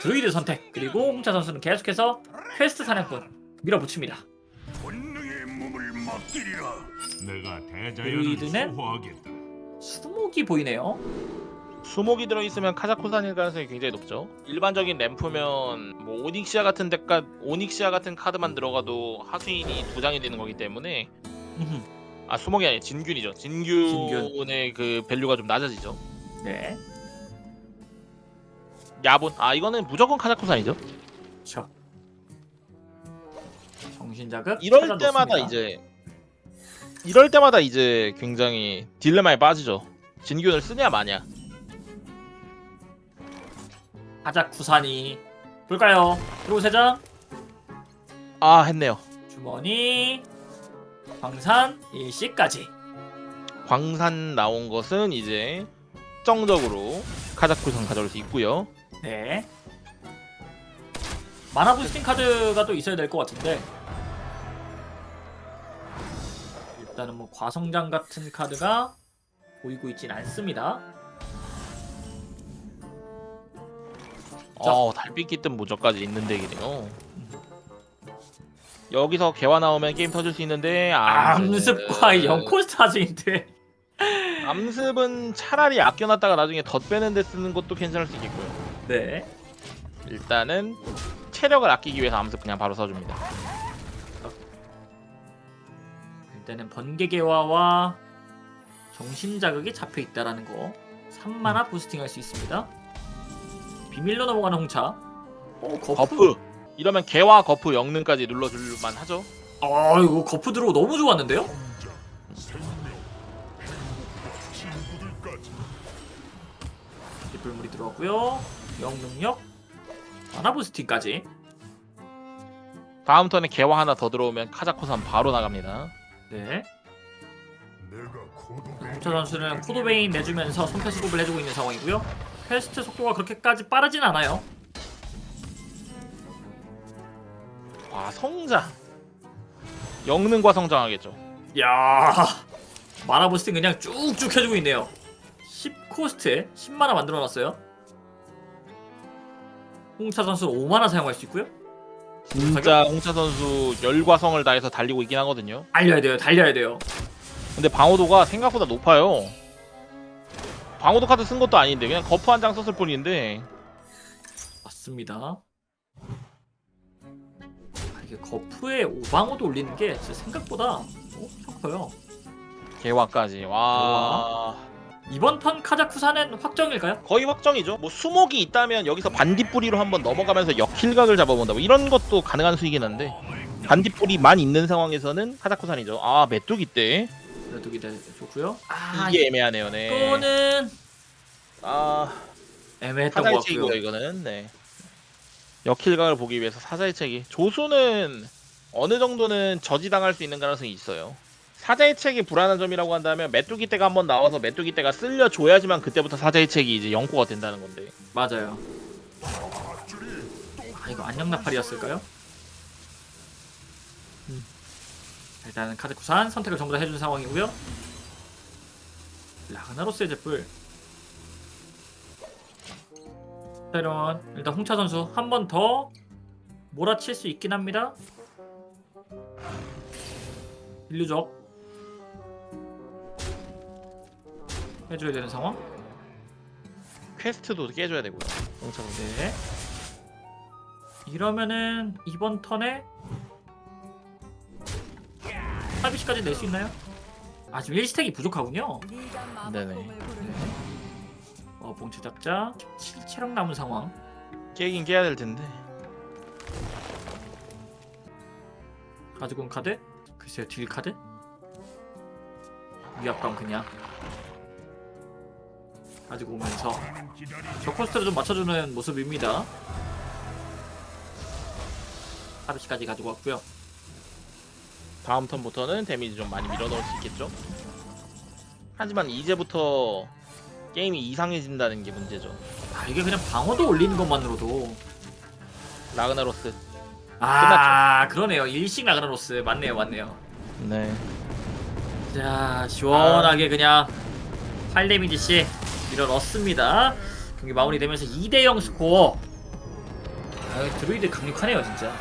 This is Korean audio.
드루이드 선택 그리고 홍차 선수는 계속해서 퀘스트 사냥꾼 밀어붙입니다 본능에 몸을 맡기리라. 내가 드루이드는? 수목이 보이네요 수목이 들어있으면 카자쿠산일 가능성이 굉장히 높죠. 일반적인 ramp면 뭐 오닉시아 같은 데까 오닉시아 같은 카드만 들어가도 하수인이 두 장이 되는 거기 때문에. 아 수목이 아니 진균이죠. 진균의 그 value가 좀 낮아지죠. 네 야분 아 이거는 무조건 카자쿠산이죠. 그쵸 정신자극 이럴 찾아 때마다 놓습니다. 이제 이럴 때마다 이제 굉장히 딜레마에 빠지죠. 진균을 쓰냐 마냐. 하자쿠산이 볼까요? 들어오세장 아 했네요. 주머니 광산 일시까지 광산 나온 것은 이제 특정적으로 카자쿠산 가져올 수 있고요. 네 마나 부스팅 카드가 또 있어야 될 것 같은데 일단은 뭐 과성장 같은 카드가 보이고 있진 않습니다 자. 어 달빛 깃든 모저까지 있는 덱이네요. 여기서 개화 나오면 게임 터질 수 있는데 암습과 암습- 영코스트 하즈인데 암습은 차라리 아껴놨다가 나중에 덧 빼는 데 쓰는 것도 괜찮을 수 있겠고요. 네 일단은 체력을 아끼기 위해서 암습 그냥 바로 써줍니다. 일단은 번개개화와 정신자극이 잡혀있다라는 거 3만화 부스팅할 수 있습니다 비밀로 넘어가는 홍차 어 거프, 거프 이러면 개화 거프 영능까지 눌러줄만 하죠. 아 이거 거프 들어오 너무 좋았는데요? 불물이 들어왔고요. 영능력 만화 부스팅까지. 다음 턴에 개화 하나 더 들어오면 카자코산 바로 나갑니다. 네. 홍차 선수는 코도베인 내주면서 손패 수급을 해주고 있는 상황이고요. 퀘스트 속도가 그렇게까지 빠르진 않아요. 와 성장. 영능과 성장하겠죠. 야 마나 boosting 그냥 쭉쭉 해주고 있네요. 10 코스트에 10마나 만들어놨어요. 홍차 선수 5마나 사용할 수 있고요. 진짜 홍차 선수 열과 성을 다해서 달리고 있긴 하거든요. 달려야 돼요 달려야 돼요. 근데 방어도가 생각보다 높아요. 방어도 카드 쓴 것도 아닌데 그냥 거프 한 장 썼을 뿐인데. 맞습니다. 아, 이게 거프에 오방어도 올리는 게 생각보다 엄청 커요. 개화까지. 와 이번 턴 카자쿠산은 확정일까요? 거의 확정이죠. 뭐 수목이 있다면 여기서 반딧불이로 한번 넘어가면서 역킬각을 잡아본다. 뭐 이런 것도 가능한 수이긴 한데 반딧불이만 있는 상황에서는 카자쿠산이죠. 아 메뚜기 때 그래도 기대 좋고요 아 이게 애매하네요. 네. 이거는 아 애매했던 것 같고요 이거는. 네. 역킬각을 보기 위해서 사자의 책이 조수는 어느 정도는 저지당할 수 있는 가능성이 있어요. 사자의 책이 불안한 점이라고 한다면 메뚜기 때가 한번 나와서 메뚜기 때가 쓸려줘야지만 그때부터 사자의 책이 이제 영코가 된다는 건데. 맞아요 아 이거 안녕 나팔이었을까요? 음. 일단은 카드쿠산 선택을 전부 다 해준 상황이고요 라그나로스의 자 이런 일단 홍차 선수 한 번 더 몰아칠 수 있긴 합니다 인류적 해줘야 되는 상황 퀘스트도 깨줘야 되고요. 선수. 네. 이러면은 이번 턴에 타비시까지 낼 수 있나요? 아 지금 1stack이 부족하군요. 네네. 어 본체 잡자 17체력 남은 상황. 깨긴 깨야 될 텐데. 가지고 온 카드? 글쎄요 딜 카드? 위압감 그냥 가지고 오면서 저 코스트를 좀 맞춰주는 모습입니다. 하비시까지 가지고 왔고요. 다음 턴부터는 데미지 좀 많이 밀어넣을 수 있겠죠. 하지만 이제부터 게임이 이상해진다는 게 문제죠. 아 이게 그냥 방어도 올리는 것만으로도 라그나로스. 아 그러네요 일식 라그나로스 맞네요 맞네요 네. 자 시원하게 그냥 8 데미지씩 밀어 넣습니다. 경기 마무리되면서 2대0 스코어. 아 드루이드 강력하네요 진짜